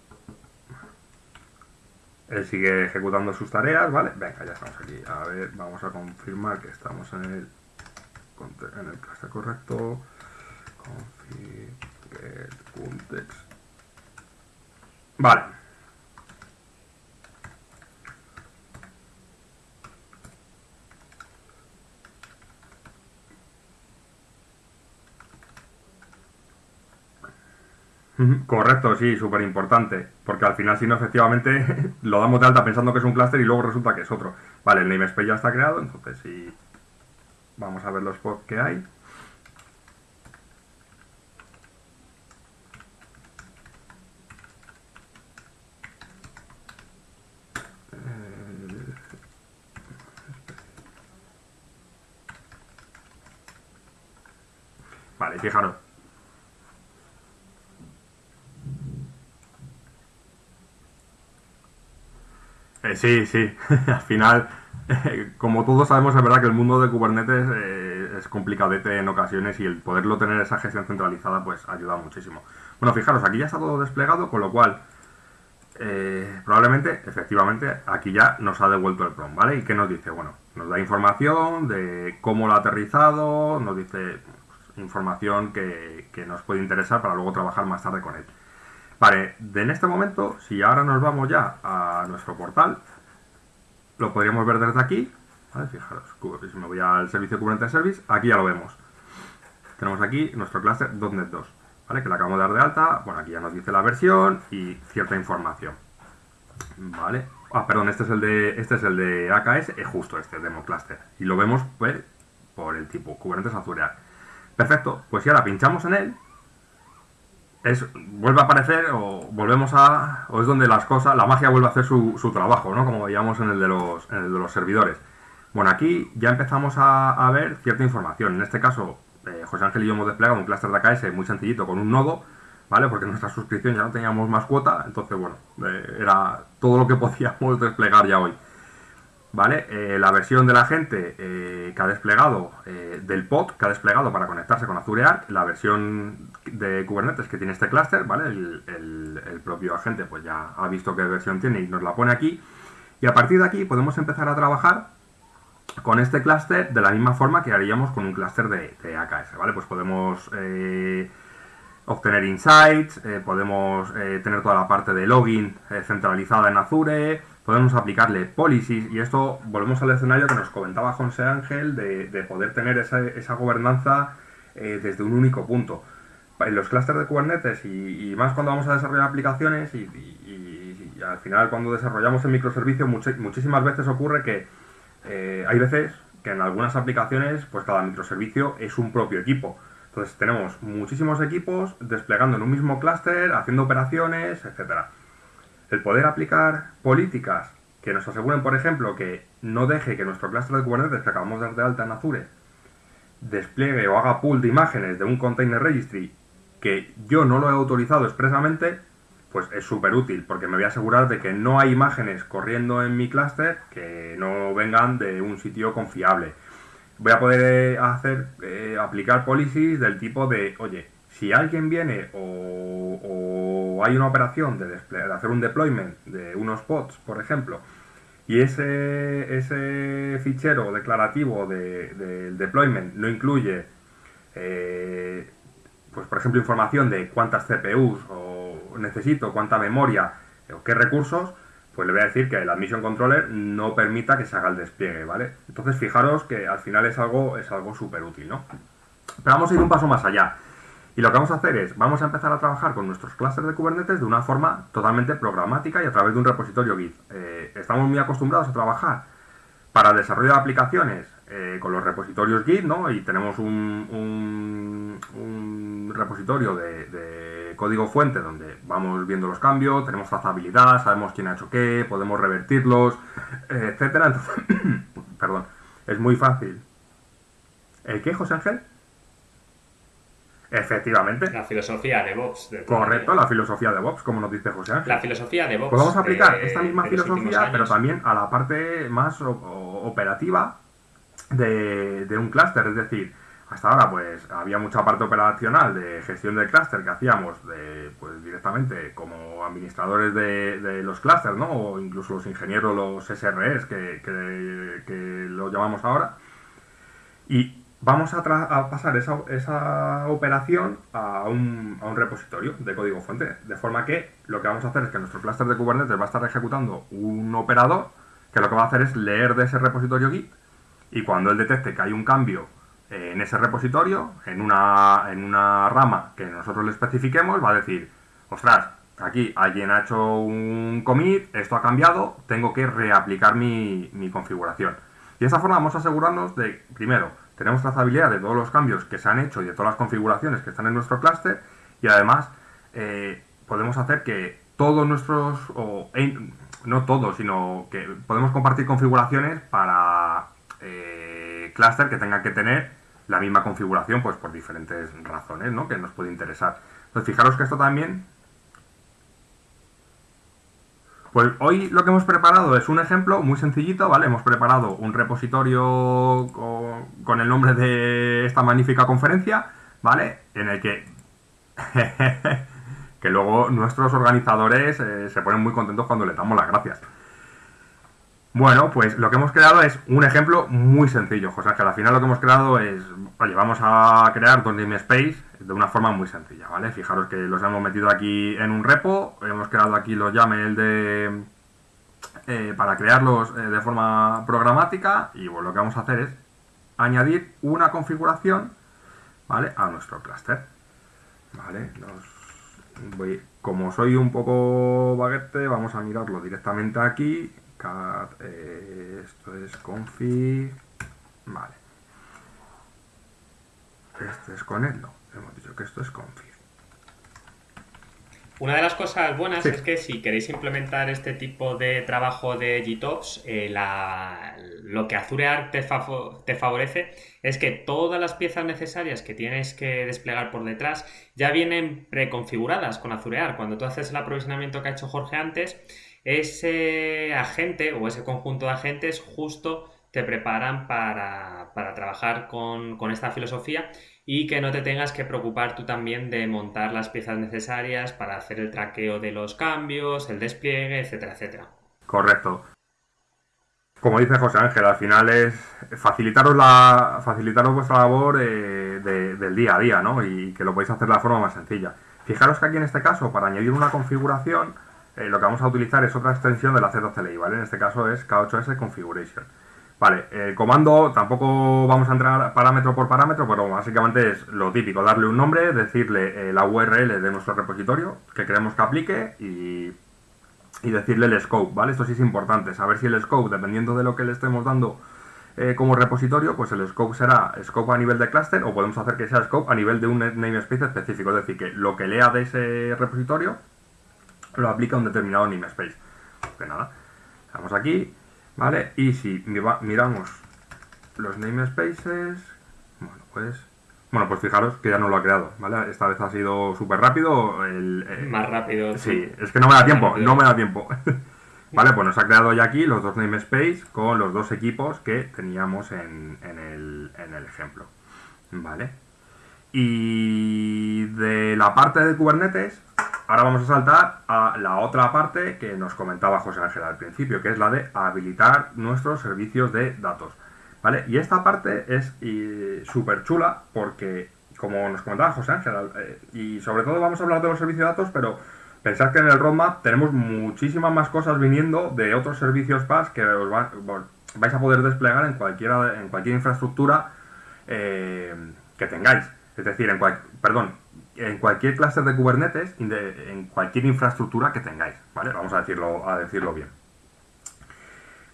S1: Él sigue ejecutando sus tareas, ¿vale? Venga, ya estamos aquí. A ver, vamos a confirmar que estamos en el en el clase correcto. Config context. Vale. Correcto, sí, súper importante. Porque al final, si no, efectivamente, lo damos de alta pensando que es un clúster y luego resulta que es otro. Vale, el namespace ya está creado, entonces sí. Vamos a ver los pods que hay. Eh, vale, fijaros. Sí, sí. Al final, como todos sabemos, es verdad que el mundo de Kubernetes eh, es complicadete en ocasiones y el poderlo tener esa gestión centralizada pues ayuda muchísimo. Bueno, fijaros, aquí ya está todo desplegado, con lo cual eh, probablemente, efectivamente, aquí ya nos ha devuelto el PROM, ¿vale? ¿Y qué nos dice? Bueno, nos da información de cómo lo ha aterrizado, nos dice pues, información que nos puede interesar para luego trabajar más tarde con él. Vale, en este momento, si ahora nos vamos ya a nuestro portal, lo podríamos ver desde aquí. ¿vale? Fijaros, si me voy al servicio Kubernetes Service, aquí ya lo vemos. Tenemos aquí nuestro cluster .NET 2, ¿vale? que le acabamos de dar de alta. Bueno, aquí ya nos dice la versión y cierta información. Vale. Ah, perdón, este es el de este es el de AKS, es justo este, demo cluster. Y lo vemos pues, por el tipo Kubernetes Azure Perfecto, pues si ahora pinchamos en él, vuelve a aparecer o volvemos a o es donde las cosas la magia vuelve a hacer su, trabajo no como veíamos en el de los de los servidores. Bueno aquí ya empezamos a, ver cierta información. En este caso eh, José Ángel y yo hemos desplegado un clúster de AKS muy sencillito con un nodo vale porque nuestra suscripción ya no teníamos más cuota entonces bueno eh, era todo lo que podíamos desplegar ya hoy ¿vale? Eh, la versión de la gente eh, que ha desplegado, eh, del pod que ha desplegado para conectarse con Azure Arc, la versión de Kubernetes que tiene este clúster, ¿vale? El, propio agente pues ya ha visto qué versión tiene y nos la pone aquí. Y a partir de aquí podemos empezar a trabajar con este clúster de la misma forma que haríamos con un clúster de, AKS, ¿vale? Pues podemos obtener insights, podemos tener toda la parte de login centralizada en Azure, podemos aplicarle policies y esto volvemos al escenario que nos comentaba José Ángel de, poder tener esa, gobernanza desde un único punto. En los clústeres de Kubernetes y, más cuando vamos a desarrollar aplicaciones y, al final cuando desarrollamos el microservicio muchísimas veces ocurre que eh, hay veces que en algunas aplicaciones, pues cada microservicio es un propio equipo. Entonces tenemos muchísimos equipos desplegando en un mismo clúster, haciendo operaciones, etcétera. El poder aplicar políticas que nos aseguren, por ejemplo, que no deje que nuestro clúster de Kubernetes que acabamos de dar de alta en Azure despliegue o haga pool de imágenes de un container registry que yo no lo he autorizado expresamente, pues es súper útil porque me voy a asegurar de que no hay imágenes corriendo en mi clúster que no vengan de un sitio confiable. Voy a poder eh, hacer, eh, aplicar policies del tipo de, oye, si alguien viene o, hay una operación de, hacer un deployment de unos pods, por ejemplo, y ese, ese fichero declarativo del deployment no incluye, eh, pues por ejemplo, información de cuántas CPUs o necesito, cuánta memoria o qué recursos, pues le voy a decir que el Admission Controller no permita que se haga el despliegue, ¿vale? Entonces fijaros que al final es algo es algo súper útil, ¿no? Pero vamos a ir un paso más allá. Y lo que vamos a hacer es, vamos a empezar a trabajar con nuestros clusters de Kubernetes de una forma totalmente programática y a través de un repositorio Git. Eh, estamos muy acostumbrados a trabajar para el desarrollo de aplicaciones eh, con los repositorios Git, ¿no? Y tenemos un, repositorio de, código fuente donde vamos viendo los cambios, tenemos trazabilidad, sabemos quién ha hecho qué, podemos revertirlos, etcétera. Entonces, perdón, es muy fácil. ¿El qué, José Ángel? Efectivamente.
S2: La filosofía de Vox.
S1: Correcto, la filosofía de Vox, como nos dice José Ángel.
S2: La filosofía de Vox.
S1: Podemos aplicar esta misma filosofía, pero también a la parte más operativa de, un clúster, es decir, hasta ahora pues había mucha parte operacional de gestión del clúster que hacíamos de, pues, directamente como administradores de, los clústeres, ¿no? O incluso los ingenieros, los SREs que, que, lo llamamos ahora. Y vamos a, pasar esa, esa operación a un, repositorio de código fuente. De forma que lo que vamos a hacer es que nuestro clúster de Kubernetes va a estar ejecutando un operador que lo que va a hacer es leer de ese repositorio Git y cuando él detecte que hay un cambio eh, en ese repositorio, en una, rama que nosotros le especifiquemos, va a decir, ostras, aquí alguien ha hecho un commit, esto ha cambiado, tengo que reaplicar mi, configuración. Y de esta forma vamos a asegurarnos de, primero, tenemos trazabilidad de todos los cambios que se han hecho y de todas las configuraciones que están en nuestro clúster y además eh, podemos hacer que todos nuestros, o no todos, sino que podemos compartir configuraciones para eh, clúster que tenga que tener la misma configuración, pues por diferentes razones, ¿no? Que nos puede interesar. Entonces, fijaros que esto también... Pues hoy lo que hemos preparado es un ejemplo muy sencillito, ¿vale? Hemos preparado un repositorio con, el nombre de esta magnífica conferencia, ¿vale? En el que... que luego nuestros organizadores eh, se ponen muy contentos cuando les damos las gracias. Bueno, pues lo que hemos creado es un ejemplo muy sencillo, José, que al final lo que hemos creado es, oye, vamos a crear dos Space de una forma muy sencilla, ¿vale? Fijaros que los hemos metido aquí en un repo, hemos creado aquí los YAML de, eh, para crearlos eh, de forma programática y bueno, lo que vamos a hacer es añadir una configuración, ¿vale? A nuestro clúster, ¿vale? como soy un poco baguete, vamos a mirarlo directamente aquí cat, eh, esto es config, vale. Este es con él, no, hemos dicho que esto es config.
S2: Una de las cosas buenas es que si queréis implementar este tipo de trabajo de GitOps, eh, lo que Azure te, te, favorece es que todas las piezas necesarias que tienes que desplegar por detrás ya vienen preconfiguradas con Azure Cuando tú haces el aprovisionamiento que ha hecho Jorge antes, ese agente o ese conjunto de agentes justo te preparan para, trabajar con, esta filosofía y que no te tengas que preocupar tú también de montar las piezas necesarias para hacer el traqueo de los cambios, el despliegue, etcétera, etcétera.
S1: Correcto. como dice José Ángel, al final es facilitaros la facilitaros vuestra labor eh, del día a día, ¿no? Y que lo podéis hacer de la forma más sencilla. Fijaros que aquí en este caso, para añadir una configuración, eh, lo que vamos a utilizar es otra extensión de la Z-CLI, ¿vale? En este caso es K8S Configuration. Vale, el comando tampoco vamos a entrar parámetro por parámetro, pero básicamente es lo típico, darle un nombre, decirle eh, la URL de nuestro repositorio que queremos que aplique y, decirle el scope, ¿vale? Esto sí es importante, saber si el scope, dependiendo de lo que le estemos dando eh, como repositorio, pues el scope será scope a nivel de cluster o podemos hacer que sea scope a nivel de un namespace específico, es decir, que lo que lea de ese repositorio lo aplica a un determinado namespace. Pues nada, vamos aquí, ¿vale? Y si miramos los namespaces, bueno, pues... Bueno, pues fijaros que ya no lo ha creado, ¿vale? Esta vez ha sido súper rápido. El,
S2: Más rápido.
S1: Sí, es que no me da tiempo, no me da tiempo. vale, pues nos ha creado ya aquí los dos namespaces con los dos equipos que teníamos en, el, en el ejemplo. ¿Vale? Y de la parte de Kubernetes, Ahora vamos a saltar a la otra parte que nos comentaba José Ángel al principio, que es la de habilitar nuestros servicios de datos. ¿Vale? Y esta parte es súper chula porque, como nos comentaba José Ángel, eh, y sobre todo vamos a hablar de los servicios de datos, pero pensad que en el roadmap tenemos muchísimas más cosas viniendo de otros servicios PaaS que os vais a poder desplegar en, cualquiera, en cualquier infraestructura eh, que tengáis. Es decir, en cual, perdón, en cualquier cluster de Kubernetes, en cualquier infraestructura que tengáis, ¿vale? Vamos a decirlo, a decirlo bien.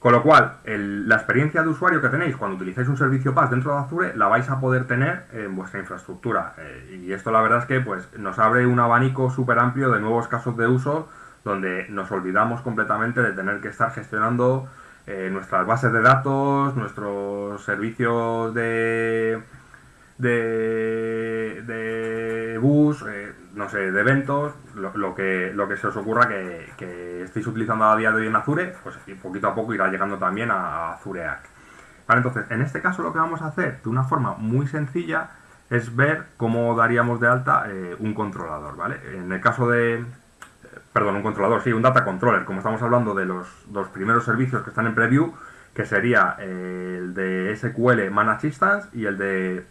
S1: Con lo cual, la experiencia de usuario que tenéis cuando utilizáis un servicio PaaS dentro de Azure la vais a poder tener en vuestra infraestructura. Eh, y esto la verdad es que pues, nos abre un abanico súper amplio de nuevos casos de uso donde nos olvidamos completamente de tener que estar gestionando eh, nuestras bases de datos, nuestros servicios de, de, bus, eh, no sé, de eventos, lo, que, lo que se os ocurra que, estéis utilizando a día de hoy en Azure, pues poquito a poco irá llegando también a, Azure Arc. Vale, entonces, en este caso lo que vamos a hacer de una forma muy sencilla es ver cómo daríamos de alta eh, un controlador, ¿vale? En el caso de, perdón, un controlador, sí, un data controller, como estamos hablando de los dos primeros servicios que están en preview, que sería el de SQL Managed Instance y el de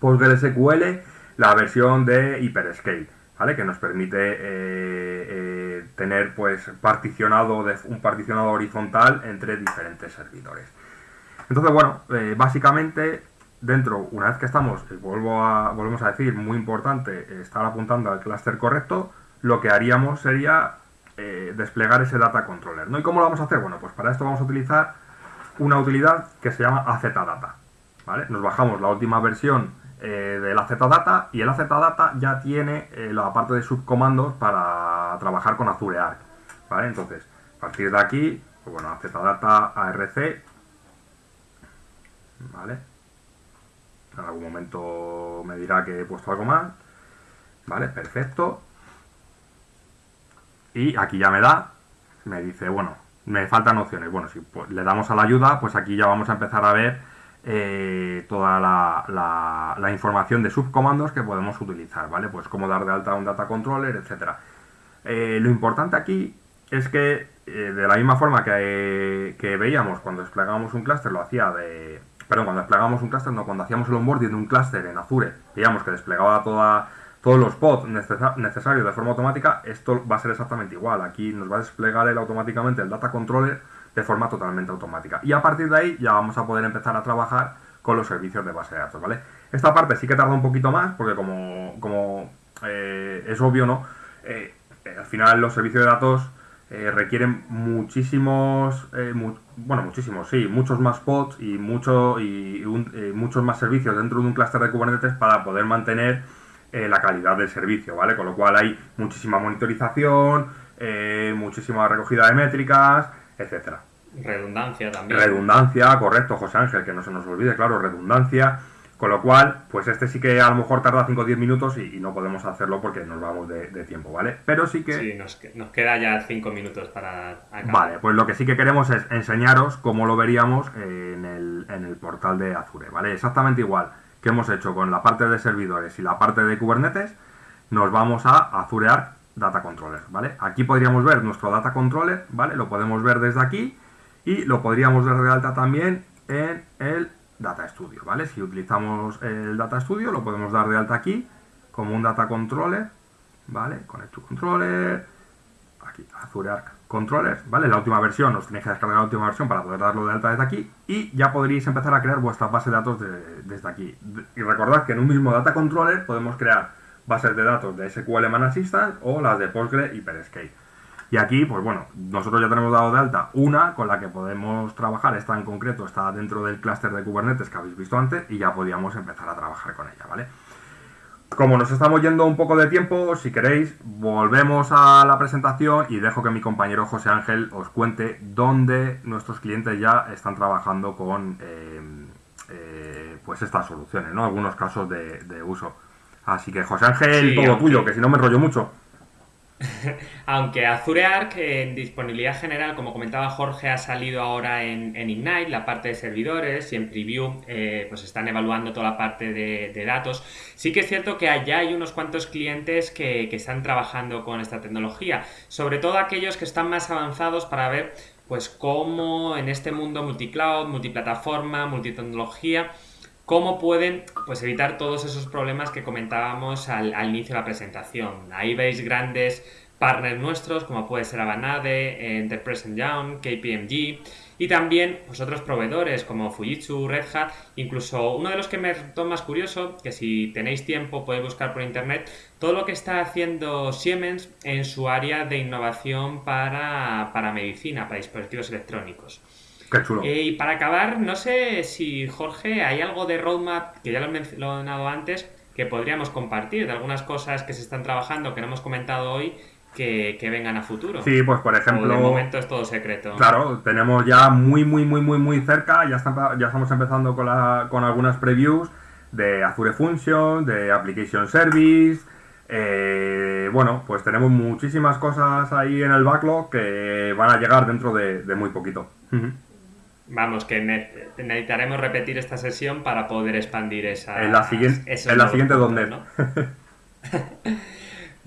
S1: PostgreSQL, la versión de Hyperscale, ¿vale? Que nos permite eh, eh, tener pues particionado de, un particionado horizontal entre diferentes servidores. Entonces, bueno, eh, básicamente dentro, una vez que estamos, vuelvo a, volvemos a decir, muy importante, estar apuntando al clúster correcto, lo que haríamos sería desplegar ese data controller. ¿no? ¿Y cómo lo vamos a hacer? Bueno, pues para esto vamos a utilizar una utilidad que se llama AZData. Nos bajamos la última versión eh, de la Zdata y el Zdata ya tiene eh, la parte de subcomandos para trabajar con Azure Arc. ¿vale? Entonces, a partir de aquí, pues bueno, Zdata ARC, ¿vale? En algún momento me dirá que he puesto algo más. ¿Vale? Perfecto. Y aquí ya me da, me dice, bueno, me faltan opciones. Bueno, si pues, le damos a la ayuda, pues aquí ya vamos a empezar a ver eh, toda la, información de subcomandos que podemos utilizar, ¿vale? Pues cómo dar de alta un data controller, etcétera. Eh, lo importante aquí es que eh, de la misma forma que, veíamos cuando desplegamos un clúster, lo hacía de... Perdón, cuando desplegamos un clúster, no, cuando hacíamos el onboarding de un clúster en Azure, veíamos que desplegaba todos los pods necesarios de forma automática, esto va a ser exactamente igual. Aquí nos va a desplegar automáticamente el data controller de forma totalmente automática. Y a partir de ahí ya vamos a poder empezar a trabajar con los servicios de base de datos, ¿vale? Esta parte sí que tarda un poquito más, porque como, como eh, es obvio, ¿no? Eh, eh, al final los servicios de datos requieren muchísimos, bueno, muchísimos, sí, muchos más pods y, mucho, y muchos más servicios dentro de un clúster de Kubernetes para poder mantener la calidad del servicio, ¿vale? Con lo cual hay muchísima monitorización, muchísima recogida de métricas, etcétera.
S2: Redundancia también.
S1: Redundancia, correcto, José Ángel, que no se nos olvide, claro, redundancia. Con lo cual, pues este sí que a lo mejor tarda 5 o 10 minutos y, no podemos hacerlo porque nos vamos de, tiempo, ¿vale? Pero sí que...
S2: Sí, nos, queda ya 5 minutos para
S1: acabar. Vale, pues lo que sí que queremos es enseñaros cómo lo veríamos en el, en el portal de Azure, ¿vale? Exactamente igual que hemos hecho con la parte de servidores y la parte de Kubernetes, nos vamos a Azure Arc Data Controller, ¿vale? Aquí podríamos ver nuestro Data Controller, ¿vale? Lo podemos ver desde aquí y lo podríamos dar de alta también en el Data Studio, ¿vale? Si utilizamos el Data Studio lo podemos dar de alta aquí como un Data Controller, ¿vale? Connect to Controller, aquí, Azure Arc Controllers, ¿vale? La última versión, os tenéis que descargar la última versión para poder darlo de alta desde aquí y ya podréis empezar a crear vuestra base de datos desde aquí. Y recordad que en un mismo Data Controller podemos crear bases de datos de SQL Man Assistant o las de Postgre y. Y aquí, pues bueno, nosotros ya tenemos dado de alta una con la que podemos trabajar, esta en concreto está dentro del clúster de Kubernetes que habéis visto antes y ya podíamos empezar a trabajar con ella, ¿vale? Como nos estamos yendo un poco de tiempo, si queréis, volvemos a la presentación y dejo que mi compañero José Ángel os cuente dónde nuestros clientes ya están trabajando con eh, eh, pues estas soluciones, ¿no? Algunos casos de, uso. Así que José Ángel, todo tuyo, que si no me enrollo mucho.
S2: Aunque Azure Arc en disponibilidad general, como comentaba Jorge, ha salido ahora en, Ignite, la parte de servidores, y en Preview eh, pues están evaluando toda la parte de, datos. Sí que es cierto que allá hay unos cuantos clientes que, están trabajando con esta tecnología, sobre todo aquellos que están más avanzados para ver pues cómo en este mundo multicloud, multiplataforma, multitecnología, cómo pueden pues, evitar todos esos problemas que comentábamos al, inicio de la presentación. Ahí veis grandes partners nuestros, como puede ser Avanade, Enterprise Young, KPMG, y también pues, otros proveedores como Fujitsu, Red Hat, incluso uno de los que me resultó más curioso, que si tenéis tiempo podéis buscar por internet, todo lo que está haciendo Siemens en su área de innovación para, para medicina, para dispositivos electrónicos. Eh, y para acabar, no sé si Jorge, hay algo de roadmap, que ya lo he mencionado antes, que podríamos compartir, de algunas cosas que se están trabajando, que no hemos comentado hoy, que, vengan a futuro.
S1: Sí, pues por ejemplo...
S2: de momento es todo secreto.
S1: Claro, tenemos ya muy, muy, muy, muy, muy cerca, ya, ya estamos empezando con, la, con algunas previews de Azure Function, de Application Service... Eh, bueno, pues tenemos muchísimas cosas ahí en el backlog que van a llegar dentro de, muy poquito.
S2: Vamos, que necesitaremos repetir esta sesión para poder expandir esa.
S1: En la siguiente, en la siguiente donde. ¿no?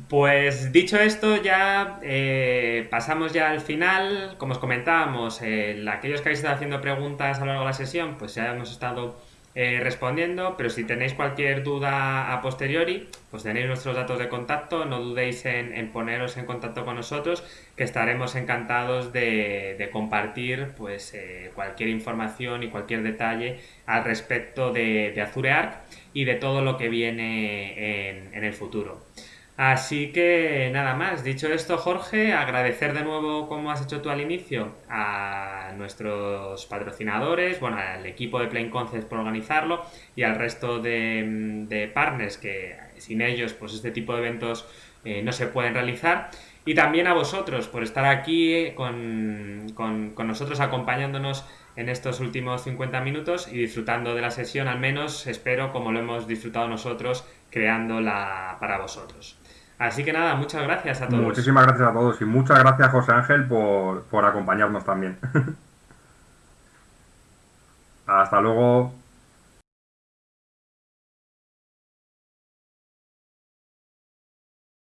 S2: pues dicho esto, ya eh, pasamos ya al final. Como os comentábamos, aquellos que habéis estado haciendo preguntas a lo largo de la sesión, pues ya hemos estado eh, respondiendo, pero si tenéis cualquier duda a posteriori, pues tenéis nuestros datos de contacto, no dudéis en, poneros en contacto con nosotros, que estaremos encantados de, compartir pues eh, cualquier información y cualquier detalle al respecto de, Azure Arc y de todo lo que viene en, en el futuro. Así que nada más, dicho esto Jorge, agradecer de nuevo como has hecho tú al inicio a nuestros patrocinadores, bueno, al equipo de Plain Concepts por organizarlo y al resto de, partners que sin ellos pues este tipo de eventos eh, no se pueden realizar. Y también a vosotros por estar aquí con, con, con nosotros acompañándonos en estos últimos 50 minutos y disfrutando de la sesión, al menos espero como lo hemos disfrutado nosotros creándola para vosotros. Así que nada, muchas gracias a todos.
S1: Muchísimas gracias a todos y muchas gracias José Ángel por, por acompañarnos también. Hasta luego.